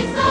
It's